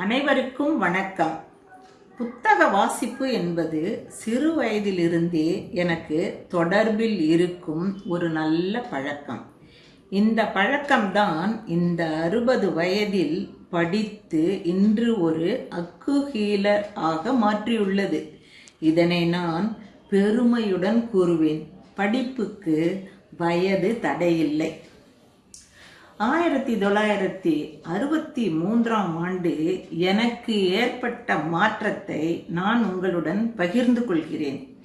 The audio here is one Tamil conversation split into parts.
அனைவருக்கும் வணக்கம். புத்தக வாசிப்பு என்பது சிறு வயதிலிருந்தே எனக்கு தொடர்பில் இருக்கும் ஒரு நல்ல பழக்கம். இந்த பழக்கம்தான் இந்த அறுபது வயதில் படித்து இன்று ஒரு அக்குஹீலர் ஆக மாற்றியுள்ளது. இதனை நான் பெருமையுடன் கூறுவேன். படிப்புக்கு வயது தடையில்லை. ஆயிரத்தி தொள்ளாயிரத்தி அறுபத்தி மூன்றாம் ஆண்டு எனக்கு ஏற்பட்ட மாற்றத்தை நான் உங்களுடன் பகிர்ந்து கொள்கிறேன்.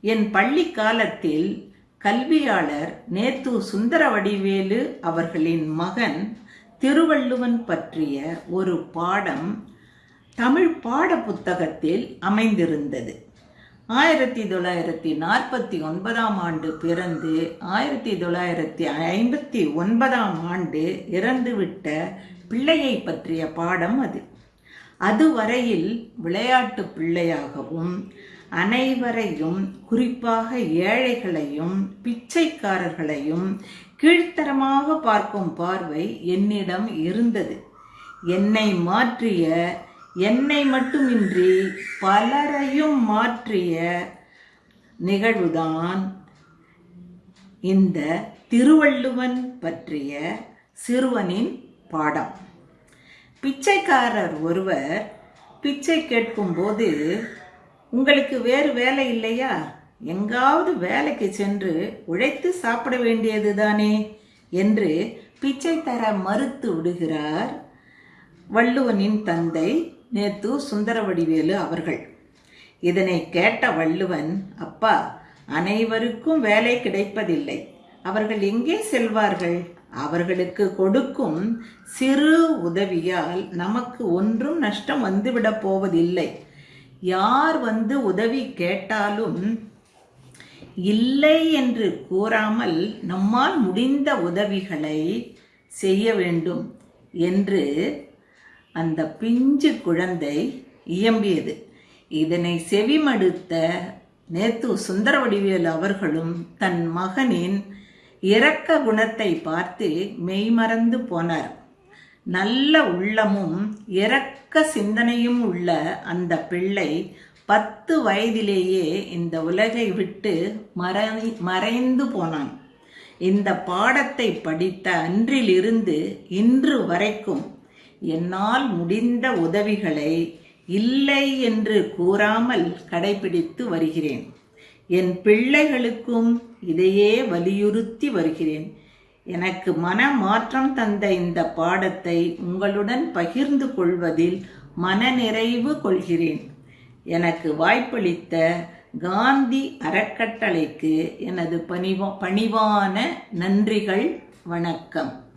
என் பள்ளி காலத்தில் கல்வியாளர் நேத்து சுந்தரவடிவேலு அவர்களின் மகன் திருவள்ளுவன் பற்றிய ஒரு பாடம் தமிழ் பாட புத்தகத்தில் அமைந்திருந்தது. ஆயிரத்தி தொள்ளாயிரத்தி நாற்பத்தி ஒன்பதாம் ஆண்டு பிறந்து ஆயிரத்தி தொள்ளாயிரத்தி ஐம்பத்தி ஒன்பதாம் ஆண்டு இறந்துவிட்ட பிள்ளையை பற்றிய பாடம் அது. அதுவரையில் விளையாட்டு பிள்ளையாகவும் அனைவரையும் குறிப்பாக ஏழைகளையும் பிச்சைக்காரர்களையும் கீழ்த்தரமாக பார்க்கும் பார்வை என்னிடம் இருந்தது. என்னை மாற்றிய என்னை மட்டுமின்றி பலரையும் மாற்றிய நிகழ்வுதான் இந்த திருவள்ளுவன் பற்றிய சிறுவனின் பாடம். பிச்சைக்காரர் ஒருவர் பிச்சை கேட்கும்போது உங்களுக்கு வேறு வேலை இல்லையா? எங்காவது வேலைக்கு சென்று உழைத்து சாப்பிட வேண்டியது தானே? என்று பிச்சை தர மறுத்து விடுகிறார் வள்ளுவனின் தந்தை நேத்து சுந்தரவடிவேலு அவர்கள். இதனை கேட்ட வள்ளுவன் அப்பா அனைவருக்கும் வேலை கிடைப்பதில்லை. அவர்கள் எங்கே செல்வார்கள்? அவர்களுக்கு கொடுக்கும் சிறு உதவியால் நமக்கு ஒன்றும் நஷ்டம் வந்துவிடப் போவதில்லை. யார் வந்து உதவி கேட்டாலும் இல்லை என்று கூறாமல் நம்மால் முடிந்த உதவிகளை செய்ய வேண்டும் என்று அந்த பிஞ்சு குழந்தை இயம்பியது. இதனை செவிமடுத்த நேத்து சுந்தரவடிவேல் அவர்களும் தன் மகனின் இரக்க குணத்தை பார்த்து மெய்மறந்து போனார். நல்ல உள்ளமும் இரக்க சிந்தனையும் உள்ள அந்த பிள்ளை பத்து வயதிலேயே இந்த உலகை விட்டு மறை மறைந்து போனான். இந்த பாடத்தை படித்த அன்றிலிருந்து இன்று வரைக்கும் என்னால் முடிந்த உதவிகளை இல்லை என்று கூறாமல் கடைபிடித்து வருகிறேன். என் பிள்ளைகளுக்கும் இதையே வலியுறுத்தி வருகிறேன். எனக்கு மன மாற்றம் தந்த இந்த பாடத்தை உங்களுடன் பகிர்ந்து கொள்வதில் மனநிறைவு கொள்கிறேன். எனக்கு வாய்ப்பளித்த காந்தி அறக்கட்டளைக்கு எனது பணிவா பணிவான நன்றிகள். வணக்கம்.